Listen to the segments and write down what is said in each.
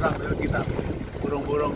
ambil kita burung-burung.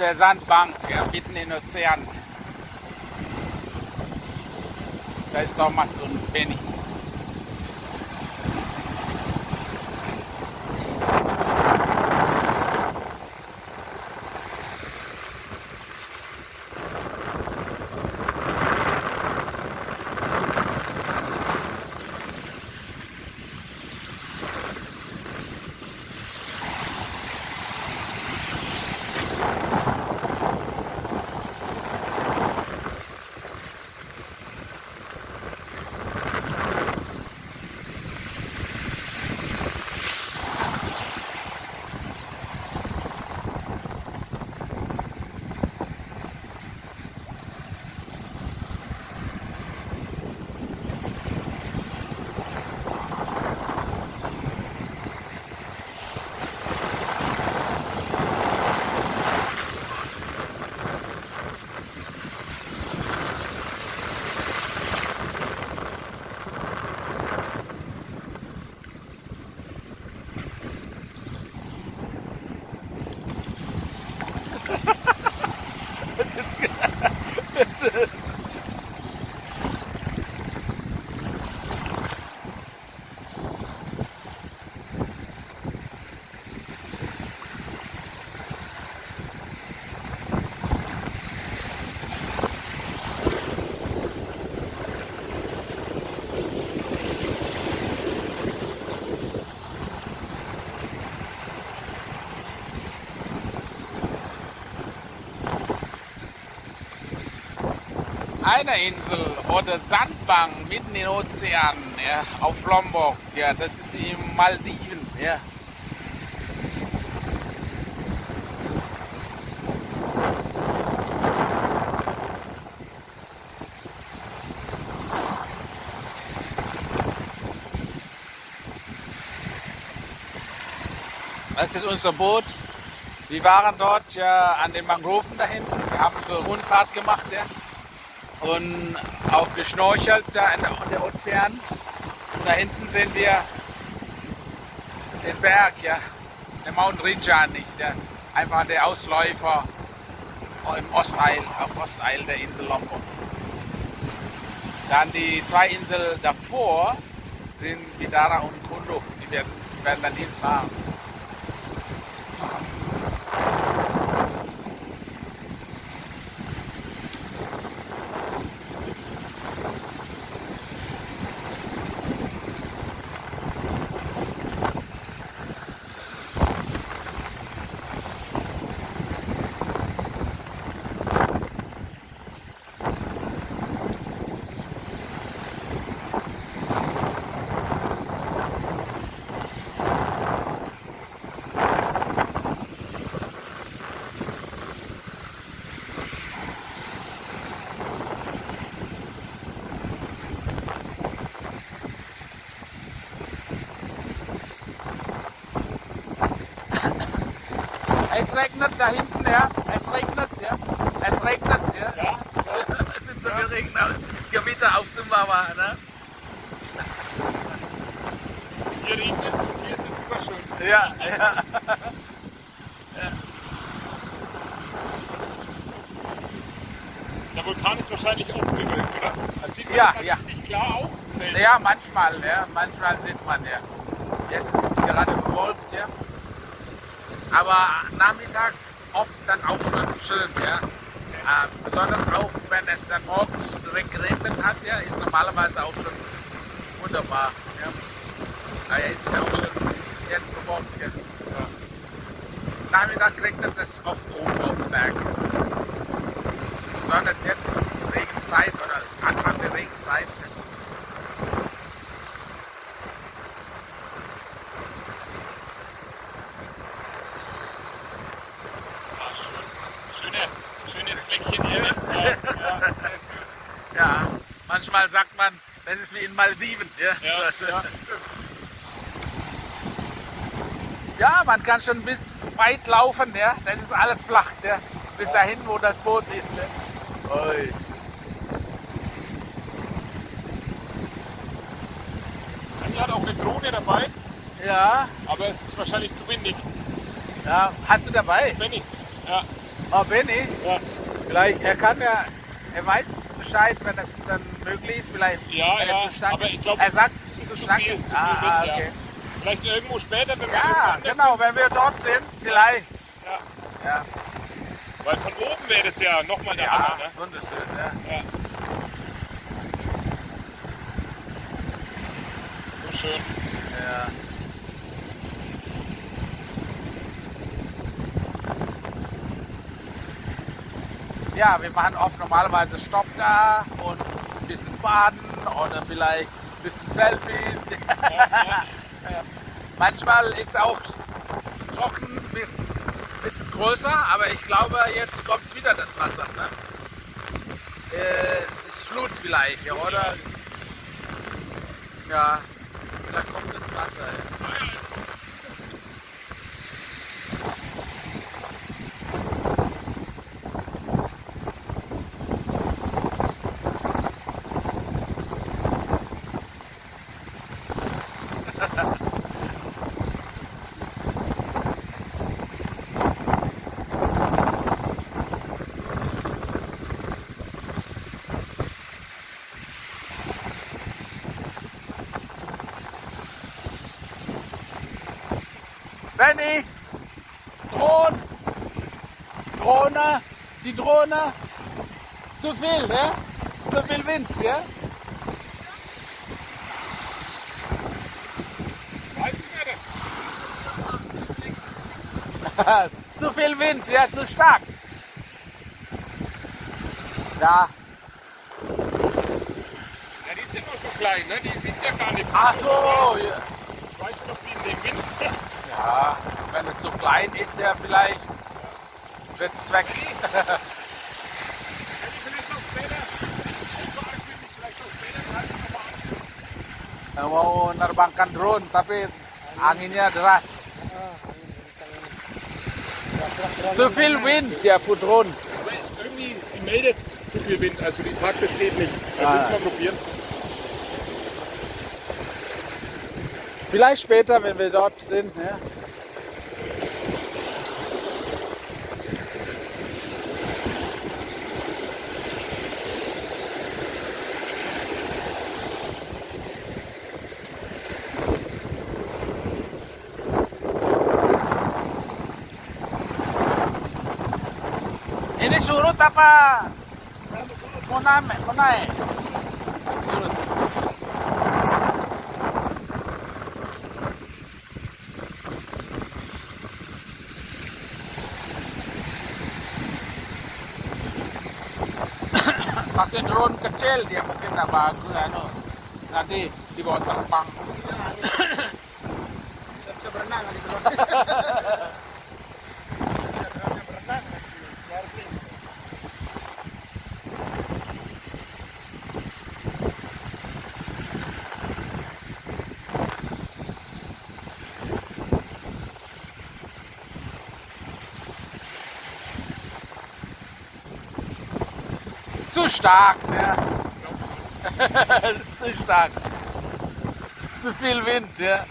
Der Sandbank, ja, mitten im Ozean. Da ist Thomas und Benny. Eine Insel oder Sandbank mitten im Ozean, ja, auf Lombok, ja, das ist in Maldiven, ja. Das ist unser Boot. Wir waren dort ja an den Mangroven da hinten. Wir haben so eine Rundfahrt gemacht, ja. Und auch geschnorchelt da in der, Ozean. Und da hinten sehen wir den Berg, ja. Der Mount Rinjan nicht, der, einfach der Ausläufer im Osteil, auf Osteil der Insel Lombok. Dann die zwei Inseln davor sind Bidara und Kundo. Die werden, werden dann hinfahren. Es regnet da hinten, ja. Es regnet, ja. Es regnet, ja. Ja, Es sieht so wie Regen aus. Gewitter auf zum Mama, ne? hier regnet es und hier ist es super schön. Ja, ja. Der Vulkan ist wahrscheinlich aufgewölbt, oder? Das sieht man Ja, ja. richtig klar auch. Selten. Ja, manchmal, ja. Manchmal sieht man, ja. Jetzt ist es gerade bewölkt, ja. Aber nachmittags oft dann auch schon schön, ja. Äh, besonders auch, wenn es dann morgens direkt geregnet hat, ja, ist normalerweise auch schon wunderbar, ja. Aber es ist ja auch schon jetzt bewölkt, ja. Nachmittag regnet es oft oben auf dem Berg. Besonders jetzt ist es Regenzeit oder es ist Anfang der Regenzeit. Ja. Ah, schön. Schöne, schönes Fleckchen hier. Ja, ja, sehr schön. Ja, manchmal sagt das ist wie in Maldiven. Ja, Ja, ja. Ja, man kann schon bis weit laufen. Ja. Das ist alles flach. Ja. Bis dahin, wo das Boot ist. Ja. Anja hat auch eine Drohne dabei, Ja, aber es ist wahrscheinlich zu windig. ja, hast du dabei? Benny. Ja, Oh, Benny, ja. vielleicht, er kann ja, er weiß Bescheid, wenn das dann möglich ist. Vielleicht, Ja, ja, aber ich glaub, er sagt, es zu ist zu stark viel, zu Ah, ah, Wind, ja. okay. Vielleicht irgendwo später, wenn wir Ja, genau, wenn wir dort sind, vielleicht. Ja. Ja, Weil von oben wäre das ja nochmal der ja Hammer. Ne? wunderschön. Ja. Ja. So schön. Ja. Ja, wir machen oft normalerweise Stopp da und ein bisschen baden oder vielleicht ein bisschen Selfies. Manchmal ist auch trocken bis bisschen größer, aber ich glaube, jetzt kommt wieder das Wasser. Ne? Äh, ist Flut vielleicht, ja, oder? Ja, vielleicht kommt das Wasser jetzt. Benny! Drohne! Drohne! Die Drohne! Zu viel, ja? Zu viel Wind, ja? Zu viel Wind, ja, zu stark. Ja, Ja, die sind noch so klein, ne? die wiegt ja gar nichts. ach so, ja. Ich weiß noch wie in dem Wind. ja. Wenn es so klein ist, ja, vielleicht wird es weg. Mau nerbangkan drone, tapi anginnya deras. Zu viel Wind, ja, für Drohnen. Aber irgendwie, meldet zu viel Wind. Also die sagt, es geht nicht. Ah. Dann müssen wir probieren. Vielleicht später, wenn wir dort sind. Ja. Ini surut apa? Mau naik, mau naik. Pakai drone kecil dia mungkin nggak bagus anu nanti dibawa terbang bisa berenang kali bro. stark, ne? zu stark. Zu viel Wind, ja.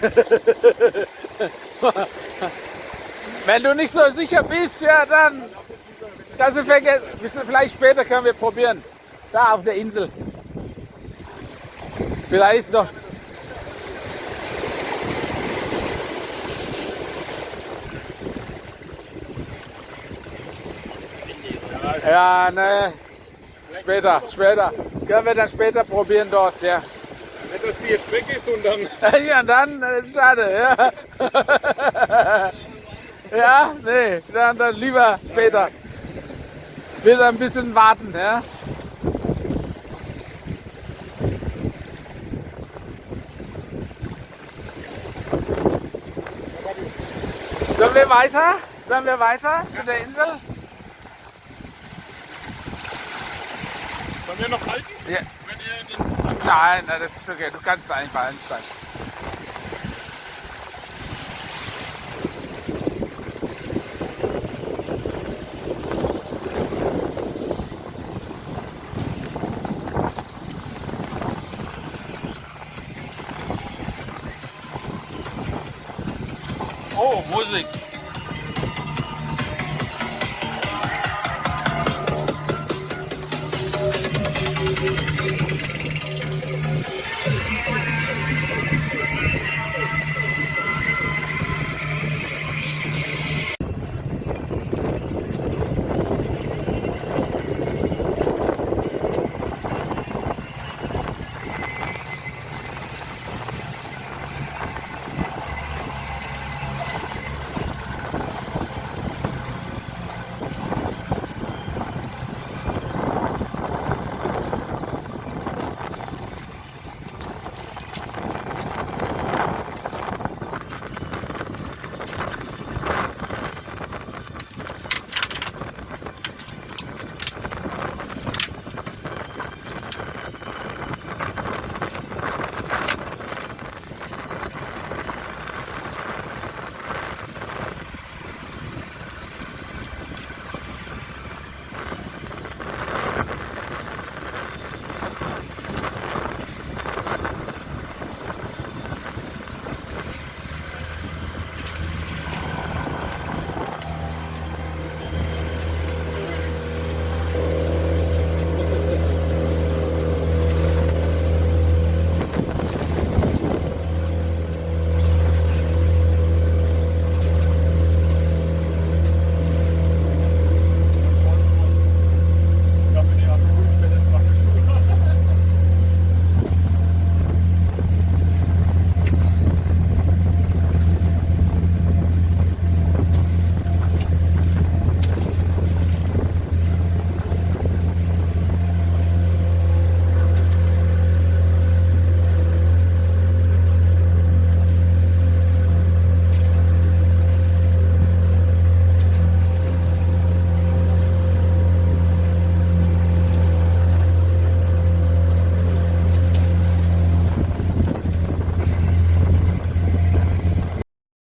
Wenn du nicht so sicher bist, ja, dann du vergessen. Vielleicht später können wir probieren. Da auf der Insel. Vielleicht ist noch. Ja, ne. Später, später. Können wir dann später probieren dort, ja. Nicht, dass die jetzt weg ist und dann. Ja, dann, äh, schade, ja. Ja, nee, dann, dann lieber später. Wieder ein bisschen warten, ja. Sollen wir weiter? Sollen wir weiter zu der Insel? Sollen wir noch halten? Ja. Wenn ihr den. Nein, nein, das ist okay. Du kannst einfach einsteigen. Oh, Musik.